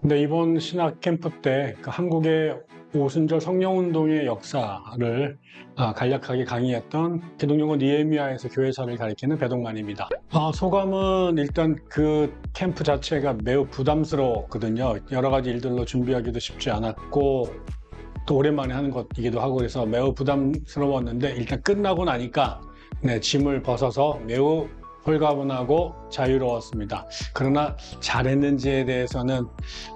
근데 이번 신학 캠프 때그 한국의 오순절 성령운동의 역사를 아, 간략하게 강의했던 기독용어 니에미아에서 교회사를 가리키는 배동만입니다. 아, 소감은 일단 그 캠프 자체가 매우 부담스러웠거든요. 여러 가지 일들로 준비하기도 쉽지 않았고 또 오랜만에 하는 것이기도 하고 그래서 매우 부담스러웠는데 일단 끝나고 나니까 네, 짐을 벗어서 매우 홀가분하고 자유로웠습니다. 그러나 잘했는지에 대해서는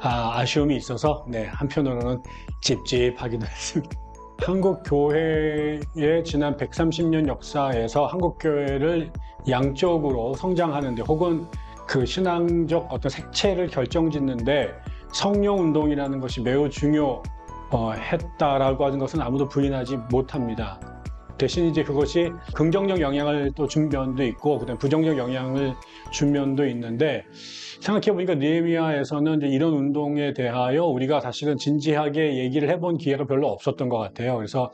아, 쉬움이 있어서 네, 한편으로는 찝찝하기도 했습니다. 한국 교회의 지난 130년 역사에서 한국 교회를 양쪽으로 성장하는데 혹은 그 신앙적 어떤 색채를 결정짓는데 성령 운동이라는 것이 매우 중요했다라고 하는 것은 아무도 부인하지 못합니다. 대신 이제 그것이 긍정적 영향을 또 준 면도 있고 그다음 부정적 영향을 준 면도 있는데 생각해 보니까 니에미아에서는 이런 운동에 대하여 우리가 사실은 진지하게 얘기를 해본 기회가 별로 없었던 것 같아요. 그래서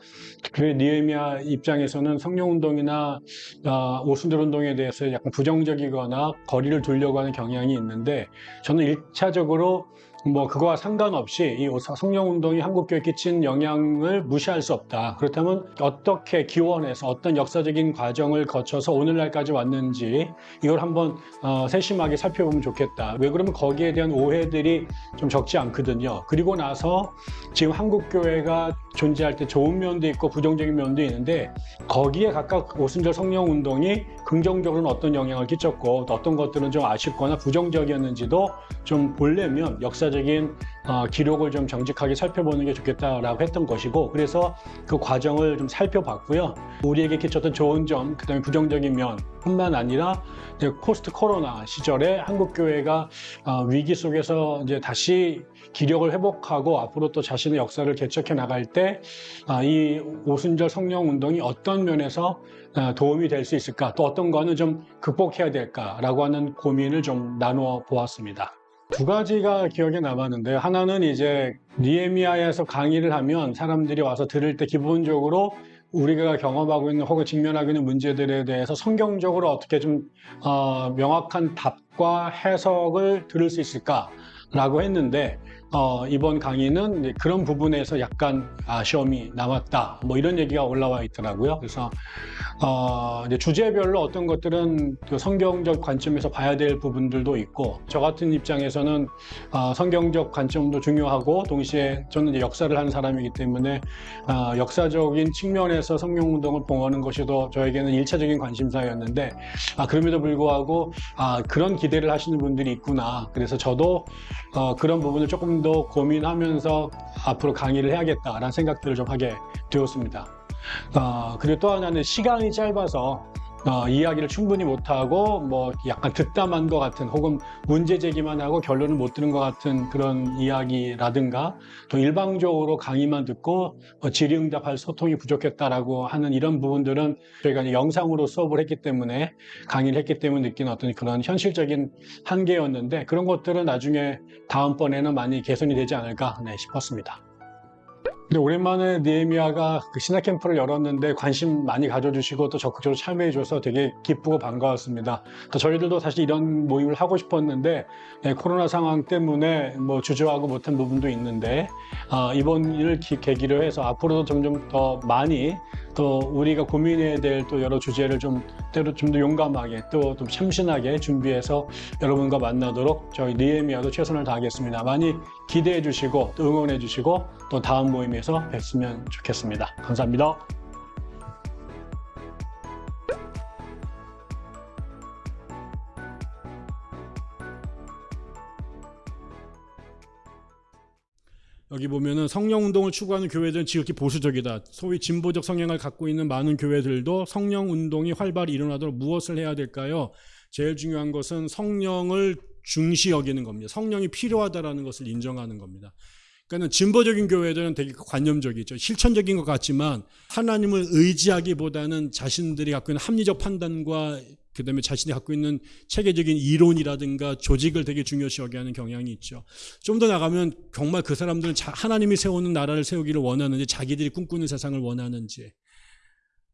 그 니에미아 입장에서는 성령 운동이나 아, 오순절 운동에 대해서 약간 부정적이거나 거리를 두려고 하는 경향이 있는데 저는 일차적으로 뭐 그거와 상관없이 이 성령 운동이 한국 교회에 끼친 영향을 무시할 수 없다. 그렇다면 어떻게 기원해서 어떤 역사적인 과정을 거쳐서 오늘날까지 왔는지 이걸 한번 어, 세심하게 살펴보면 좋겠다. 왜 그러면 거기에 대한 오해들이 좀 적지 않거든요. 그리고 나서 지금 한국 교회가 존재할 때 좋은 면도 있고 부정적인 면도 있는데 거기에 각각 오순절 성령 운동이 긍정적으로는 어떤 영향을 끼쳤고 또 어떤 것들은 좀 아쉽거나 부정적이었는지도 좀 보려면 역사 적인 어, 기록을 좀 정직하게 살펴보는 게 좋겠다라고 했던 것이고 그래서 그 과정을 좀 살펴봤고요. 우리에게 끼쳤던 좋은 점, 그 다음에 부정적인 면뿐만 아니라 포스트 코로나 시절에 한국 교회가 어, 위기 속에서 이제 다시 기력을 회복하고 앞으로 또 자신의 역사를 개척해 나갈 때 이 오순절 성령 운동이 어떤 면에서 어, 도움이 될 수 있을까? 또 어떤 거는 좀 극복해야 될까라고 하는 고민을 좀 나누어 보았습니다. 두 가지가 기억에 남았는데 하나는 이제 니에미아에서 강의를 하면 사람들이 와서 들을 때 기본적으로 우리가 경험하고 있는 혹은 직면하고 있는 문제들에 대해서 성경적으로 어떻게 좀 어, 명확한 답과 해석을 들을 수 있을까라고 했는데 어, 이번 강의는 그런 부분에서 약간 아쉬움이 남았다. 뭐 이런 얘기가 올라와 있더라고요. 그래서 어, 주제별로 어떤 것들은 그 성경적 관점에서 봐야 될 부분들도 있고 저 같은 입장에서는 어, 성경적 관점도 중요하고 동시에 저는 역사를 하는 사람이기 때문에 어, 역사적인 측면에서 성령운동을 봉하는 것이 더 저에게는 일차적인 관심사였는데 아, 그럼에도 불구하고 아, 그런 기대를 하시는 분들이 있구나. 그래서 저도 어, 그런 부분을 조금 더 고민하면서 앞으로 강의를 해야겠다라는 생각들을 좀 하게 되었습니다. 어, 그리고 또 하나는 시간이 짧아서 어, 이야기를 충분히 못하고 뭐 약간 득담한 것 같은 혹은 문제 제기만 하고 결론을 못 들은 것 같은 그런 이야기라든가 또 일방적으로 강의만 듣고 뭐 질의응답할 소통이 부족했다라고 하는 이런 부분들은 저희가 영상으로 수업을 했기 때문에 강의를 했기 때문에 느낀 어떤 그런 현실적인 한계였는데 그런 것들은 나중에 다음번에는 많이 개선이 되지 않을까 네, 싶었습니다. 근데 오랜만에 니에미아가 그 신학 캠프를 열었는데 관심 많이 가져주시고 또 적극적으로 참여해줘서 되게 기쁘고 반가웠습니다. 또 저희들도 사실 이런 모임을 하고 싶었는데 예, 코로나 상황 때문에 뭐 주저하고 못한 부분도 있는데 어, 이번 일을 기, 계기로 해서 앞으로도 점점 더 많이 또 우리가 고민해야 될 또 여러 주제를 좀 때로 좀 더 용감하게 또 좀 참신하게 준비해서 여러분과 만나도록 저희 니에미아도 최선을 다하겠습니다. 많이 기대해 주시고 또 응원해 주시고 또 다음 모임에서 뵙으면 좋겠습니다. 감사합니다. 여기 보면은 성령 운동을 추구하는 교회들은 지극히 보수적이다. 소위 진보적 성향을 갖고 있는 많은 교회들도 성령 운동이 활발히 일어나도록 무엇을 해야 될까요? 제일 중요한 것은 성령을 중시 여기는 겁니다. 성령이 필요하다라는 것을 인정하는 겁니다. 그러니까 진보적인 교회들은 되게 관념적이죠. 실천적인 것 같지만 하나님을 의지하기보다는 자신들이 갖고 있는 합리적 판단과 그 다음에 자신이 갖고 있는 체계적인 이론이라든가 조직을 되게 중요시 여기하는 경향이 있죠. 좀 더 나가면 정말 그 사람들은 하나님이 세우는 나라를 세우기를 원하는지 자기들이 꿈꾸는 세상을 원하는지.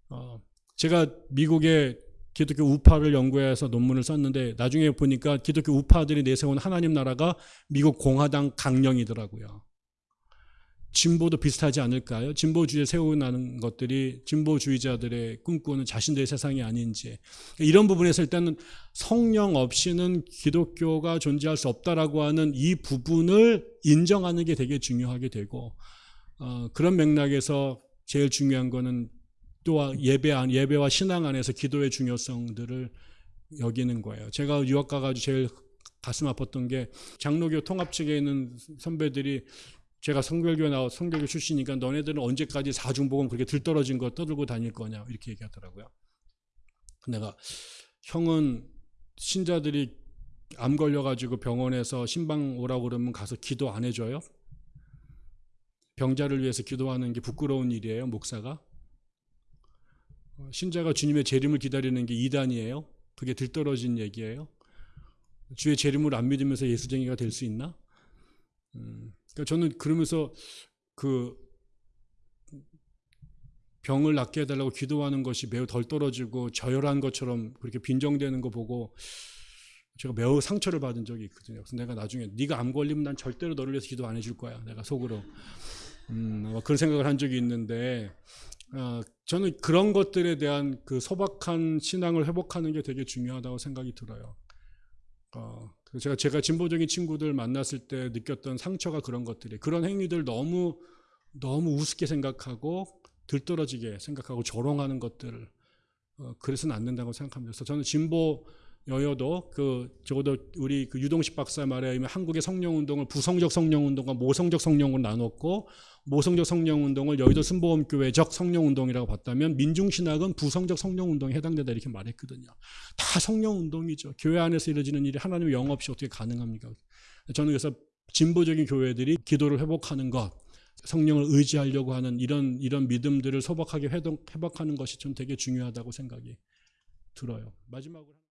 어, 제가 미국에 기독교 우파를 연구해서 논문을 썼는데 나중에 보니까 기독교 우파들이 내세운 하나님 나라가 미국 공화당 강령이더라고요. 진보도 비슷하지 않을까요? 진보주의에 세우는 것들이 진보주의자들의 꿈꾸는 자신들의 세상이 아닌지 이런 부분에서 일단은 성령 없이는 기독교가 존재할 수 없다라고 하는 이 부분을 인정하는 게 되게 중요하게 되고 어, 그런 맥락에서 제일 중요한 거는 또 예배 안 예배와 신앙 안에서 기도의 중요성들을 여기는 거예요. 제가 유학 가가지고 제일 가슴 아팠던 게 장로교 통합 측에 있는 선배들이 제가 성결교 나와 성결교 출신이니까 너네들은 언제까지 사중복음 그렇게 들떨어진 거 떠들고 다닐 거냐 이렇게 얘기하더라고요. 내가 형은 신자들이 암 걸려가지고 병원에서 신방 오라고 그러면 가서 기도 안 해줘요? 병자를 위해서 기도하는 게 부끄러운 일이에요, 목사가? 어, 신자가 주님의 재림을 기다리는 게 이단이에요? 그게 들떨어진 얘기예요? 주의 재림을 안 믿으면서 예수쟁이가 될 수 있나? 음, 그러니까 저는 그러면서 그 병을 낫게 해달라고 기도하는 것이 매우 덜 떨어지고 저열한 것처럼 그렇게 빈정되는 거 보고 제가 매우 상처를 받은 적이 있거든요. 그래서 내가 나중에 네가 암 걸리면 난 절대로 너를 위해서 기도 안 해줄 거야. 내가 속으로 음, 아마 그런 생각을 한 적이 있는데 어, 저는 그런 것들에 대한 그 소박한 신앙을 회복하는 게 되게 중요하다고 생각이 들어요. 어, 제가 제가 진보적인 친구들 만났을 때 느꼈던 상처가 그런 것들이 그런 행위들 너무 너무 우습게 생각하고 들떨어지게 생각하고 조롱하는 것들을 어, 그래서는 안 된다고. 그래서 저는 진보 여여도 그 적어도 우리 그 유동식 박사 말에 의하면 한국의 성령 운동을 부성적 성령 운동과 모성적 성령으로 나눴고 모성적 성령 운동을 여의도 순복음 교회적 성령 운동이라고 봤다면 민중 신학은 부성적 성령 운동에 해당된다 이렇게 말했거든요. 다 성령 운동이죠. 교회 안에서 이루어지는 일이 하나님의 영 없이 어떻게 가능합니까? 저는 그래서 진보적인 교회들이 기도를 회복하는 것, 성령을 의지하려고 하는 이런 이런 믿음들을 소박하게 회복, 회복하는 것이 좀 되게 중요하다고 생각이 들어요. 마지막으로